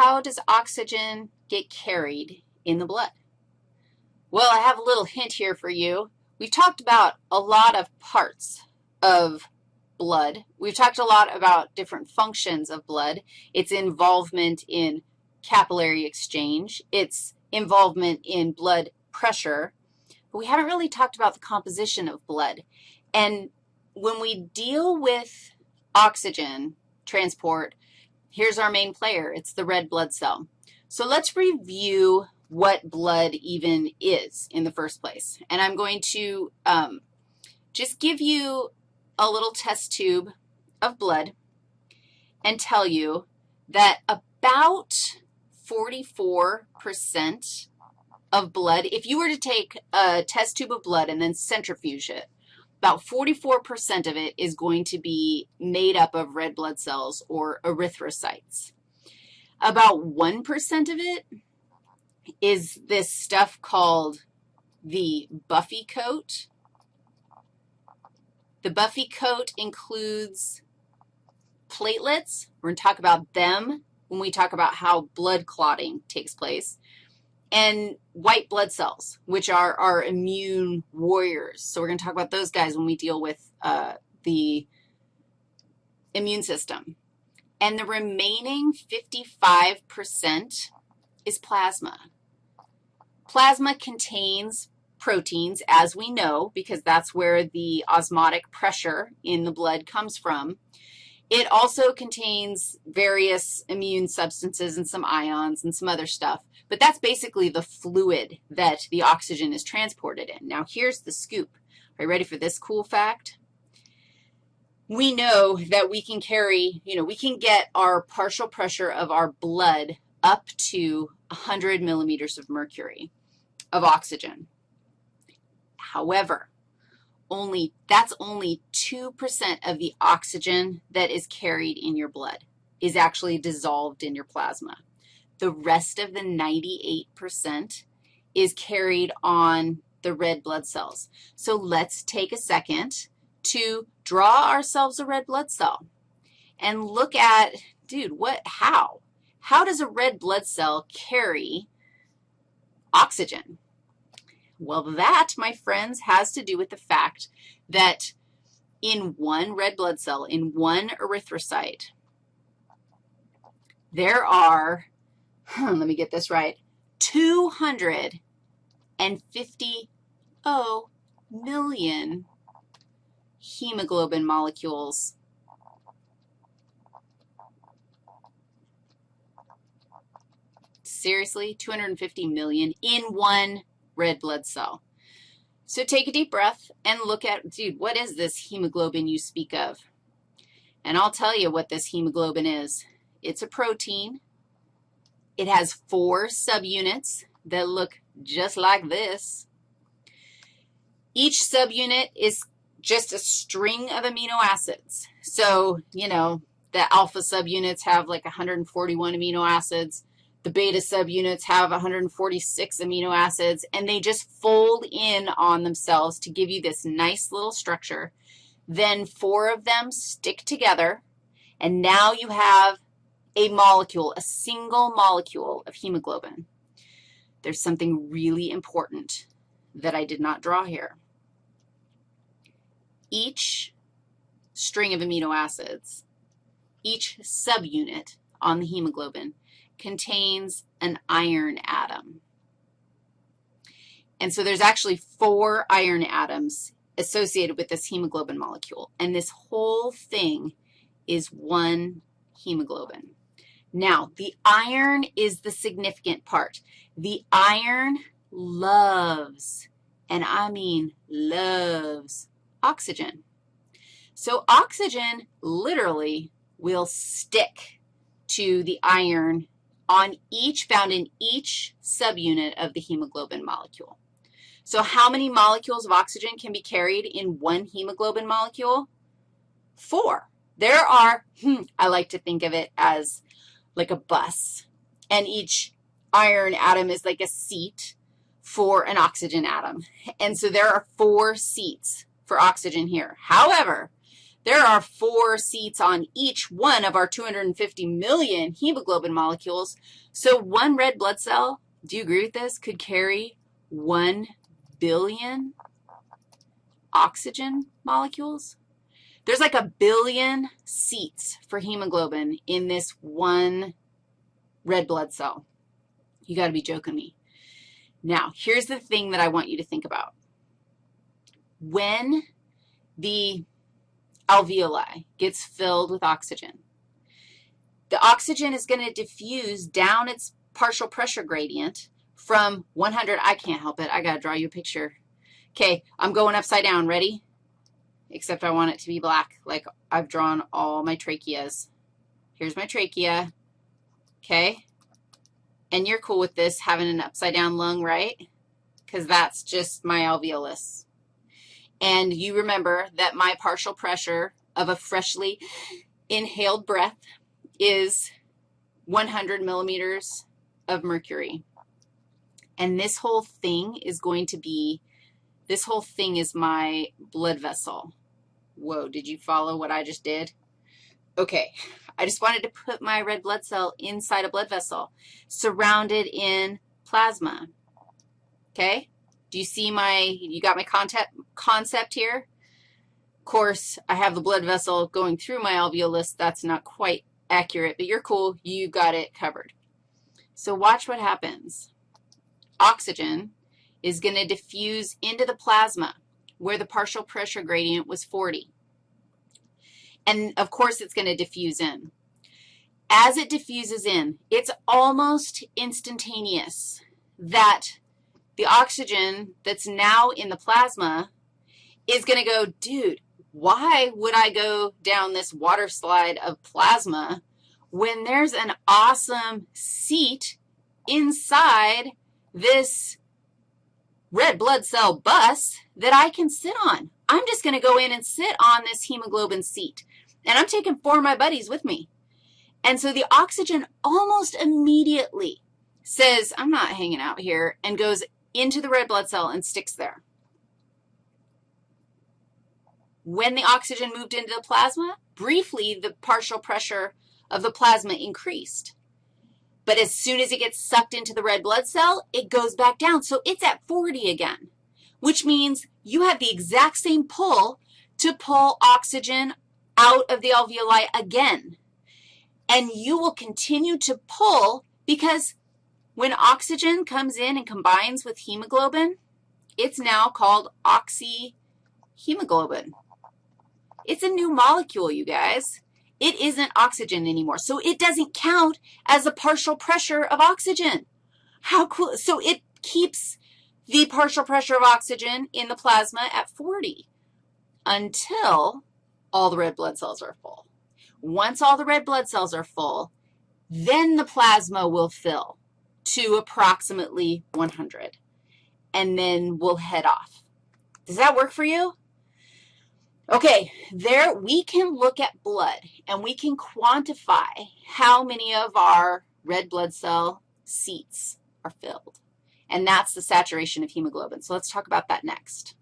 how does oxygen get carried in the blood? Well, I have a little hint here for you. We've talked about a lot of parts of blood. We've talked a lot about different functions of blood, its involvement in capillary exchange, its involvement in blood pressure, but we haven't really talked about the composition of blood. And when we deal with oxygen transport, here's our main player. It's the red blood cell. So let's review what blood even is in the first place. And I'm going to um, just give you a little test tube of blood and tell you that about 44% of blood, if you were to take a test tube of blood and then centrifuge it, about 44% of it is going to be made up of red blood cells or erythrocytes. About 1% of it is this stuff called the buffy coat. The buffy coat includes platelets. We're going to talk about them when we talk about how blood clotting takes place and white blood cells, which are our immune warriors. So we're going to talk about those guys when we deal with uh, the immune system. And the remaining 55% is plasma. Plasma contains proteins, as we know, because that's where the osmotic pressure in the blood comes from. It also contains various immune substances and some ions and some other stuff, but that's basically the fluid that the oxygen is transported in. Now, here's the scoop. Are you ready for this cool fact? We know that we can carry, you know, we can get our partial pressure of our blood up to 100 millimeters of mercury of oxygen. However, only, that's only 2% of the oxygen that is carried in your blood is actually dissolved in your plasma. The rest of the 98% is carried on the red blood cells. So let's take a second to draw ourselves a red blood cell and look at, dude, what, how? How does a red blood cell carry oxygen? Well, that, my friends, has to do with the fact that in one red blood cell, in one erythrocyte, there are, hmm, let me get this right, 250 oh, million hemoglobin molecules. Seriously, 250 million in one red blood cell. So take a deep breath and look at, dude, what is this hemoglobin you speak of? And I'll tell you what this hemoglobin is. It's a protein. It has four subunits that look just like this. Each subunit is just a string of amino acids. So, you know, the alpha subunits have like 141 amino acids. The beta subunits have 146 amino acids, and they just fold in on themselves to give you this nice little structure. Then four of them stick together, and now you have a molecule, a single molecule of hemoglobin. There's something really important that I did not draw here. Each string of amino acids, each subunit on the hemoglobin contains an iron atom. And so there's actually four iron atoms associated with this hemoglobin molecule, and this whole thing is one hemoglobin. Now, the iron is the significant part. The iron loves, and I mean loves, oxygen. So oxygen literally will stick to the iron on each, found in each subunit of the hemoglobin molecule. So how many molecules of oxygen can be carried in one hemoglobin molecule? Four. There are, hmm, I like to think of it as like a bus, and each iron atom is like a seat for an oxygen atom. And so there are four seats for oxygen here. However, There are four seats on each one of our 250 million hemoglobin molecules. So one red blood cell, do you agree with this, could carry 1 billion oxygen molecules? There's like a billion seats for hemoglobin in this one red blood cell. You got to be joking me. Now, here's the thing that I want you to think about. When the alveoli gets filled with oxygen, the oxygen is going to diffuse down its partial pressure gradient from 100. I can't help it. I got to draw you a picture. Okay, I'm going upside down. Ready? Except I want it to be black, like I've drawn all my tracheas. Here's my trachea, okay? And you're cool with this, having an upside-down lung, right? Because that's just my alveolus. And you remember that my partial pressure of a freshly inhaled breath is 100 millimeters of mercury. And this whole thing is going to be, this whole thing is my blood vessel. Whoa, did you follow what I just did? Okay, I just wanted to put my red blood cell inside a blood vessel surrounded in plasma. Okay? Do you see my, you got my concept, concept here? Of course, I have the blood vessel going through my alveolus. That's not quite accurate, but you're cool. You got it covered. So watch what happens. Oxygen is going to diffuse into the plasma where the partial pressure gradient was 40. And, of course, it's going to diffuse in. As it diffuses in, it's almost instantaneous that the oxygen that's now in the plasma is going to go, dude, why would I go down this water slide of plasma when there's an awesome seat inside this red blood cell bus that I can sit on? I'm just going to go in and sit on this hemoglobin seat. And I'm taking four of my buddies with me. And so the oxygen almost immediately says, I'm not hanging out here, and goes into the red blood cell and sticks there. When the oxygen moved into the plasma, briefly the partial pressure of the plasma increased. But as soon as it gets sucked into the red blood cell, it goes back down. So it's at 40 again, which means you have the exact same pull to pull oxygen out of the alveoli again. And you will continue to pull because when oxygen comes in and combines with hemoglobin, it's now called oxyhemoglobin. It's a new molecule, you guys. It isn't oxygen anymore, so it doesn't count as a partial pressure of oxygen. How cool. So it keeps the partial pressure of oxygen in the plasma at 40 until all the red blood cells are full. Once all the red blood cells are full, then the plasma will fill to approximately 100, and then we'll head off. Does that work for you? Okay, there we can look at blood, and we can quantify how many of our red blood cell seats are filled, and that's the saturation of hemoglobin. So let's talk about that next.